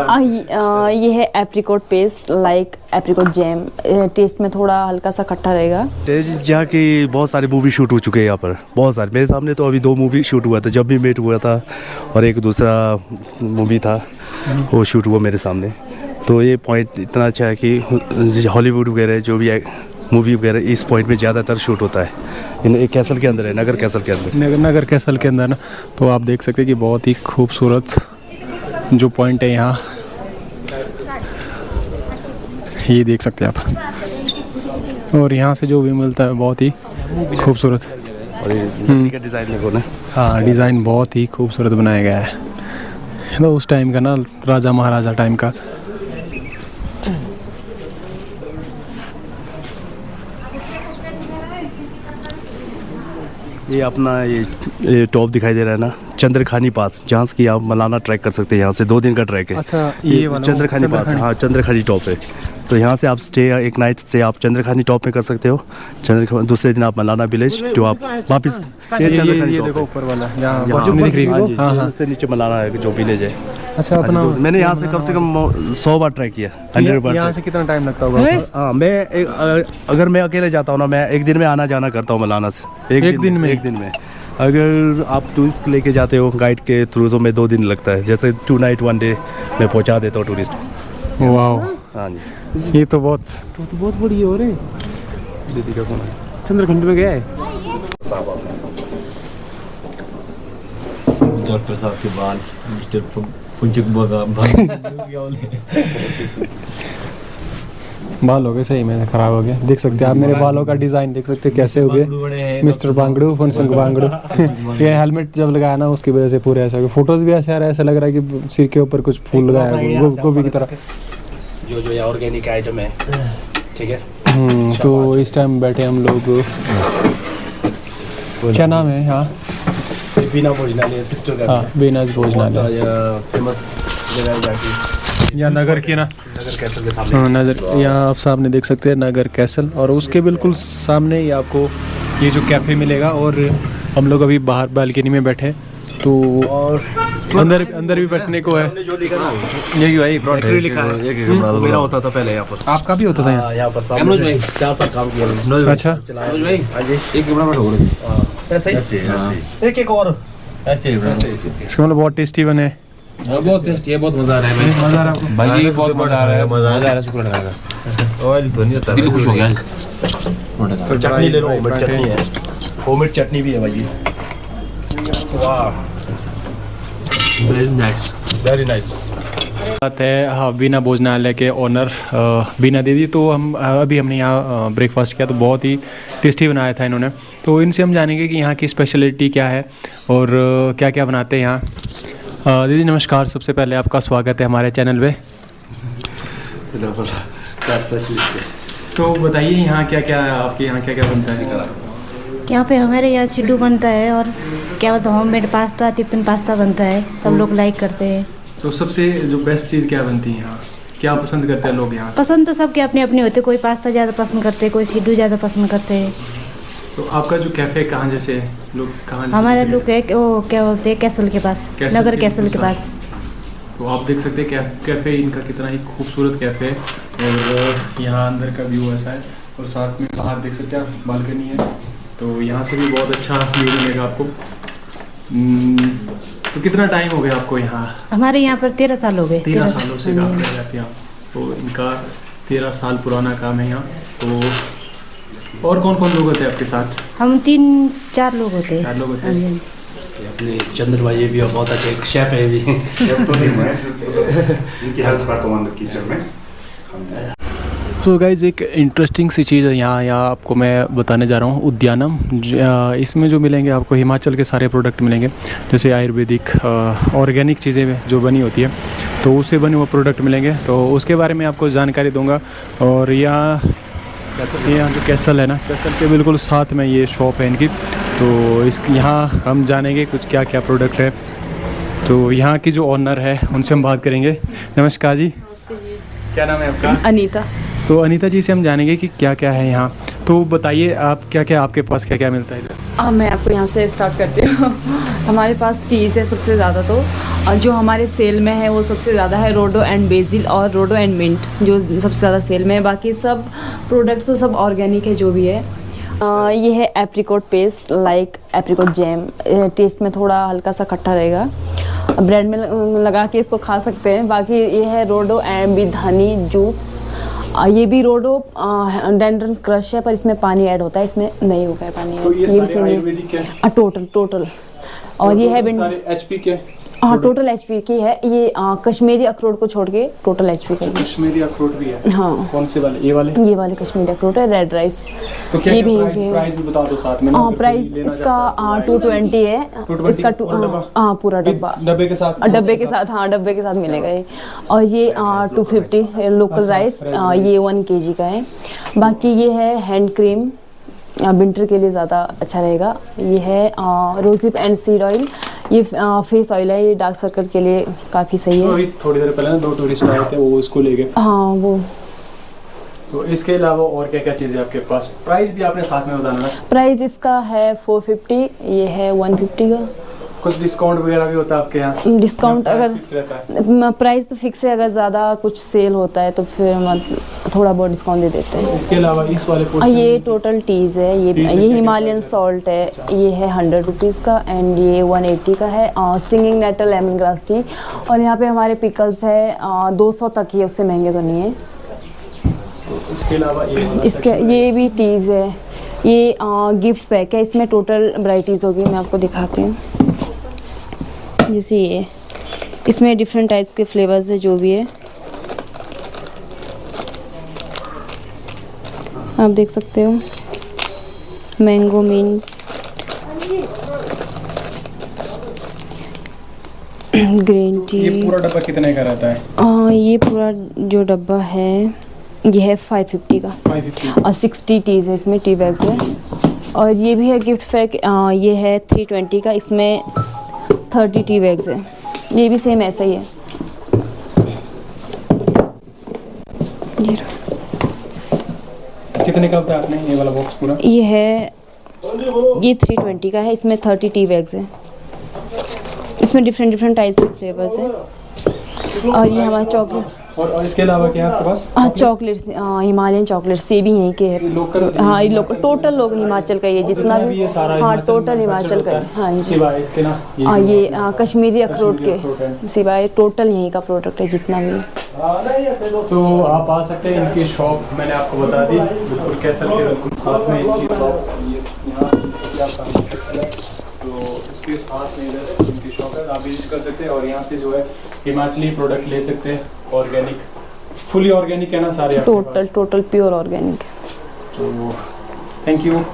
आ, ये- है apricot paste like apricot jam taste में थोड़ा हल्का सा खट्टा रहेगा। तेज जहाँ की बहुत सारे मूवी शूट हो चुके हैं यहाँ पर। बहुत सारे। मेरे सामने तो अभी दो मूवी शूट हुआ था जब भी मेट हुआ था और एक दूसरा मूवी था वो शूट हुआ मेरे सामने। तो ये पॉइंट इतना अच्छा है कि हॉलीवुड वगैरह जो भी मूवी वगैरह इस पॉइंट में ज़्यादातर शूट होता है। इन एक कैसल के अंदर है नगर कैसल के अंदर। नगर नगर कैसल के अंदर ना। तो आप देख सकते हैं कि बहुत ही खूबसूरत जो पॉइंट है यहाँ। ये देख सकते हैं आप। और यहाँ से जो भी मिलता है बहुत ही खूबसूरत। और ये डिज़ाइन देखो ना। हाँ डिज़ाइन बहुत ही खूबसूरत बनाया गया है। तो उस टाइम का ना राजा महाराजा टाइम का। ये अपना ये, ये टॉप दिखाई दे रहा है ना चंद्रखानी पास जहाँ से कि आप मलाना ट्रैक कर सकते हैं यहाँ से दो दिन का ट्रैक है। अच्छा ये वाला चंद्रखानी पास हाँ चंद्रखानी टॉप है। तो यहाँ से आप स्टे एक नाइट स्टे आप चंद्रखानी टॉप में कर सकते हो। चंद्र दूसरे दिन आप मलाना विलेज जो आप वापस ये ये, चंद्रखानी ये टॉप देखो है। ऊपर वाला हाँ। है हाँ हाँ। नीचे मलाना है जो विलेज है। अच्छा हाँ अपना मैंने यहाँ से कम से कम सौ बार ट्रैक किया हंड्रेड बार यहाँ से कितना टाइम लगता होगा हाँ मैं एक, अगर मैं अकेले जाता हूँ ना मैं एक दिन में आना जाना करता हूँ मलाना से। एक एक दिन में? एक दिन में। अगर आप टूरिस्ट लेके जाते हो गाइड के थ्रू तो मैं दो दिन लगता है। जैसे टू नाइट वन डे मैं पहुँचा देता हूँ टूरिस्ट वाह हाँ जी। ये तो बहुत तो, तो बहुत बड़ी हो। रही दीदी का फ़ोन। है चंद्रखंड में गया है? डॉक्टर साहब के बाल मिस्टर पुंचक बगा बाल हो गए सही में खराब हो गए देख सकते हैं आप मेरे बालों का डिज़ाइन देख सकते हैं कैसे हो गए मिस्टर बांगड़ू फनसंग बांगड़ू। ये हेलमेट जब लगाया ना उसकी वजह से पूरे ऐसा हो गए। फ़ोटोज़ भी ऐसे आ रहा है ऐसा लग रहा है कि सिर के ऊपर कुछ फूल लगाया है गो, गोभी की तरह। जो जो ये ऑर्गेनिक आइटम है ठीक है? हम्म, तो इस टाइम बैठे हम लोग। क्या नाम है हाँ बिना भोजनालय सिस्टर का हाँ बेनाज भोजनालय। फ़ेमस जगह जाके या नगर की ना? नगर कैसल के सामने। हाँ नज़र यहाँ आप सामने देख सकते हैं नगर कैसल और उसके बिल्कुल सामने ही आपको ये जो कैफ़े मिलेगा और हम लोग अभी बाहर बालकनी में बैठे हैं। तो और अंदर अंदर भी बैठने को है। जो लिखा ना। ये भाई फैक्ट्री लिखा है। दो मेरा होता था पहले यहाँ पर। आपका भी होता था यहाँ? हाँ, पर सामने। चार साल काम किया अच्छा भाई। हाँ जी। एक ऐसे ही? ऐसे ऐसे एक एक और। ऐसे इसका मतलब बहुत टेस्टी बने। बहुत टेस्टी है बहुत मज़ा आ रहा है भाई। मज़ा आ रहा है। भाई जी बहुत मज़ा आ रहा है। मज़ा आ रहा है शुक्र है। ऑयल तो नहीं दिल खुश हो गया। तो चटनी ले लो होममेड चटनी है। होममेड चटनी भी है भाई वाह। वेरी नाइस वेरी नाइस बात है हाँ बीना भोजनालय के ओनर बीना दीदी तो हम अभी हमने यहाँ ब्रेकफास्ट किया तो बहुत ही टेस्टी बनाया था इन्होंने। तो इनसे हम जानेंगे कि यहाँ की स्पेशलिटी क्या है और क्या क्या बनाते हैं यहाँ। दीदी नमस्कार सबसे पहले आपका स्वागत है हमारे चैनल पे। तो बताइए यहाँ क्या क्या है आपके यहाँ क्या क्या बनता है? यहाँ पे हमारे यहाँ सिड्डू बनता है और क्या बोलते हैं होममेड पास्ता तिप्तन पास्ता बनता है। सब लोग लाइक करते हैं। तो सबसे जो बेस्ट चीज़ क्या बनती है यहाँ? क्या पसंद करते हैं लोग यहाँ? पसंद तो सबके अपने अपने होते कोई पास्ता ज़्यादा पसंद करते कोई सिड्डू ज़्यादा पसंद करते हैं। तो आपका जो कैफ़े कहाँ जैसे? लोग कहाँ हमारा लुक है? वो क्या बोलते हैं कैसल के पास कैसल नगर के कैसल के पास। तो आप देख सकते हैं कै, कैफ़े इनका कितना ही खूबसूरत कैफ़े है। और यहाँ अंदर का व्यू ऐसा है। और साथ में बाहर देख सकते हैं आप बालकनी है। तो यहाँ से भी बहुत अच्छा व्यू मिलेगा आपको। हम्म, तो कितना टाइम हो गया आपको यहाँ? हमारे यहाँ पर तेरह साल हो गए तेरह सालों से काम हम्म। कर रहे हैं आप तो इनका तेरह साल पुराना काम है यहाँ। तो और कौन कौन लोग होते हैं आपके साथ? हम तीन चार लोग होते हैं। चार लोग होते हाँ हैं। हाँ। अपने चंद्रमा ये भी बहुत अच्छे एक शेफ है भी इनकी हेल्प करता हूँ किचन में। सो so गाइज़ एक इंटरेस्टिंग सी चीज़ है यहाँ यहाँ आपको मैं बताने जा रहा हूँ उद्यानम। इसमें जो मिलेंगे आपको हिमाचल के सारे प्रोडक्ट मिलेंगे जैसे आयुर्वेदिक ऑर्गेनिक चीज़ें जो बनी होती है तो उससे बने हुए प्रोडक्ट मिलेंगे। तो उसके बारे में आपको जानकारी दूँगा। और यहाँ यहाँ जो कैसल है ना कैसल के बिल्कुल साथ में ये शॉप है इनकी। तो इस यहाँ हम जानेंगे कुछ क्या क्या प्रोडक्ट है। तो यहाँ की जो ऑनर है उनसे हम बात करेंगे। नमस्कार जी। क्या नाम है आपका? अनीता। तो अनीता जी से हम जानेंगे कि क्या क्या है यहाँ। तो बताइए आप क्या क्या आपके पास क्या क्या मिलता है इधर? मैं आपको यहाँ से स्टार्ट करती हूँ। हमारे पास टीज़ है सबसे ज़्यादा तो। और जो हमारे सेल में है वो सबसे ज़्यादा है रोडो एंड बेजिल और रोडो एंड मिंट जो सबसे ज़्यादा सेल में है। बाकी सब प्रोडक्ट तो सब ऑर्गेनिक है जो भी है। अ, ये है apricot paste like apricot jam taste में थोड़ा हल्का सा खट्टा रहेगा। ब्रेड में लगा के इसको खा सकते हैं। बाकी ये है रोडो एंड हनी जूस ये भी रोडो डेंड्रन क्रश है पर इसमें पानी ऐड होता है इसमें नहीं होगा पानी। तो ये ये सारे। आयुर्वेदिक है? टोटल टोटल और ये है एच पी के? हाँ टोटल एचपी की है। ये अ, कश्मीरी अखरोट को छोड़ के टोटल एच पी का कश्मीरी अखरोट भी है? हाँ। कौन से वाले? ये वाले? ये वाले कश्मीरी अखरोट है रेड राइस तो क्या ये भी प्राइस है। भी बता दो साथ में हाँ प्राइस इसका है। टू ट्वेंटी है। इसका टू हाँ पूरा डब्बा। डब्बे के साथ और डब्बे के साथ? हाँ डब्बे के साथ मिलेगा ये। और ये टू फिफ्टी लोकल अच्छा, राइस ये वन के जी का है। बाकी ये है हैंड क्रीम विंटर के लिए ज़्यादा अच्छा रहेगा। ये है रोजिप एंड सीड ऑयल ये फेस ऑयल है ये डार्क सर्कल के लिए काफ़ी सही है। अभी थोड़ी देर पहले ना दो टूरिस्ट आए थे वो इसको ले गए। हाँ वो। तो इसके अलावा और क्या क्या चीज़ें आपके पास? प्राइस भी आपने साथ में बताना ना। प्राइस इसका है फोर फिफ्टी ये है वन फिफ्टी का। कुछ डिस्काउंट वगैरह भी होता है आपके यहाँ? डिस्काउंट अगर रहता है। प्राइस तो फिक्स है अगर ज़्यादा कुछ सेल होता है तो फिर मतलब थोड़ा बहुत डिस्काउंट दे देते हैं। इसके अलावा इस वाले पोर्शन ये टोटल टीज़ है ये ये हिमालयन सॉल्ट है अच्छा। ये है हंड्रेड रुपीज़ का एंड ये वन एट्टी का है stinging nettle lemon grass tea और यहाँ पे हमारे पिकल्स है दो सौ तक ही है उससे महँगे तो नहीं है। इसके अलावा इसके ये भी टीज़ है। ये गिफ्ट पैक है इसमें टोटल वराइटीज़ होगी मैं आपको दिखाती हूँ। जैसे ये इसमें डिफरेंट टाइप्स के फ्लेवर्स है जो भी है। आप देख सकते हो। Mango mint. Green tea. ये पूरा डब्बा कितने का रहता है? आ, ये पूरा जो डब्बा है ये है फाइव फिफ्टी का। 550 और सिक्सटी टीज़ है इसमें टी बैग्स है और ये भी है गिफ्ट पैक ये है थ्री ट्वेंटी का इसमें थर्टी टी बैग्स है। ये भी सेम ऐसा ही है। ये रहा। कितने का है आपने ये वाला बॉक्स पूरा? ये है, ये थ्री ट्वेंटी का है, इसमें थर्टी टी बैग्स है। इसमें डिफरेंट डिफरेंट टाइप्स के फ्लेवर्स हैं। और ये हमारा चॉकलेट और, और इसके अलावा क्या है आपके पास? हाँ चॉकलेट्स हिमालयन चॉकलेट्स ये भी यहीं के हैं लोकल हाँ ये लोग टोटल लोग हिमाचल का ये जितना भी हाँ टोटल हिमाचल का हाँ। जी। इसके ना ये हाँ ये हाँ, कश्मीरी अखरोट है। के। सिवाय टोटल यहीं का प्रोडक्ट है जितना भी। तो आप आ सकते हैं इनकी शॉप मैंने आपको बता दी। बिल्कुल कैसल के बिल्कुल साथ में इनकी शॉप है। तो इसके साथ में इधर उनकी शॉप है आप विज़िट कर सकते हैं और यहाँ से जो है हिमाचली प्रोडक्ट ले सकते हैं ऑर्गेनिक फुली ऑर्गेनिक है ना सारे टोटल टोटल प्योर ऑर्गेनिक तो थैंक यू